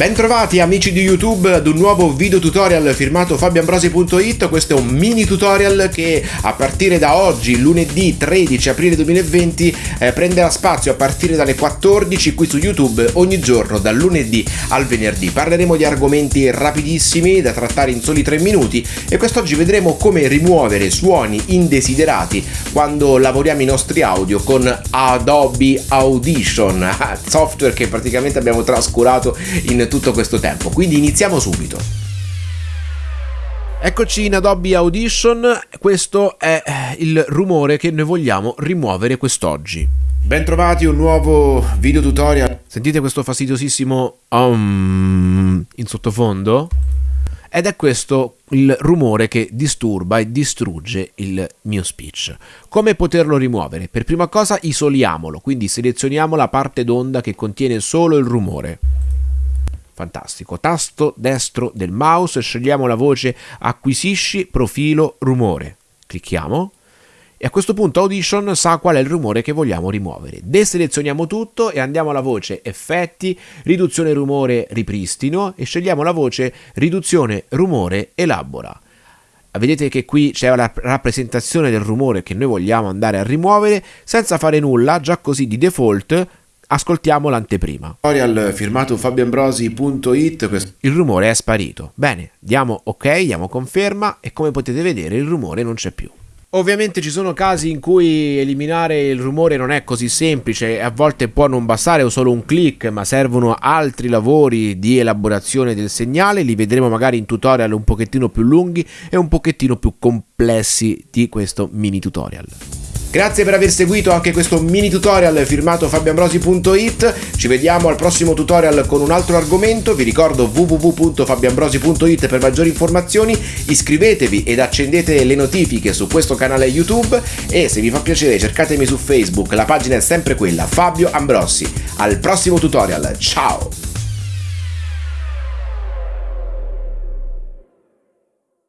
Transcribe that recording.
Bentrovati amici di YouTube ad un nuovo video tutorial firmato fabioambrosi.it Questo è un mini tutorial che a partire da oggi, lunedì 13 aprile 2020, eh, prenderà spazio a partire dalle 14 qui su YouTube ogni giorno, dal lunedì al venerdì. Parleremo di argomenti rapidissimi da trattare in soli 3 minuti e quest'oggi vedremo come rimuovere suoni indesiderati quando lavoriamo i nostri audio con Adobe Audition, software che praticamente abbiamo trascurato in tutto questo tempo, quindi iniziamo subito. Eccoci in Adobe Audition, questo è il rumore che noi vogliamo rimuovere quest'oggi. Bentrovati un nuovo video tutorial. Sentite questo fastidiosissimo um, in sottofondo? Ed è questo il rumore che disturba e distrugge il mio speech. Come poterlo rimuovere? Per prima cosa isoliamolo, quindi selezioniamo la parte d'onda che contiene solo il rumore. Fantastico. Tasto destro del mouse, scegliamo la voce acquisisci profilo rumore. Clicchiamo e a questo punto Audition sa qual è il rumore che vogliamo rimuovere. Deselezioniamo tutto e andiamo alla voce effetti, riduzione rumore ripristino e scegliamo la voce riduzione rumore elabora. Vedete che qui c'è la rappresentazione del rumore che noi vogliamo andare a rimuovere senza fare nulla, già così di default Ascoltiamo l'anteprima. Tutorial firmato fabioambrosi.it Il rumore è sparito. Bene, diamo ok, diamo conferma e come potete vedere il rumore non c'è più. Ovviamente ci sono casi in cui eliminare il rumore non è così semplice, a volte può non bastare o solo un click, ma servono altri lavori di elaborazione del segnale, li vedremo magari in tutorial un pochettino più lunghi e un pochettino più complessi di questo mini tutorial. Grazie per aver seguito anche questo mini tutorial firmato fabioambrosi.it. Ci vediamo al prossimo tutorial con un altro argomento. Vi ricordo www.fabioambrosi.it per maggiori informazioni. Iscrivetevi ed accendete le notifiche su questo canale YouTube e se vi fa piacere cercatemi su Facebook. La pagina è sempre quella, Fabio Ambrosi. Al prossimo tutorial. Ciao!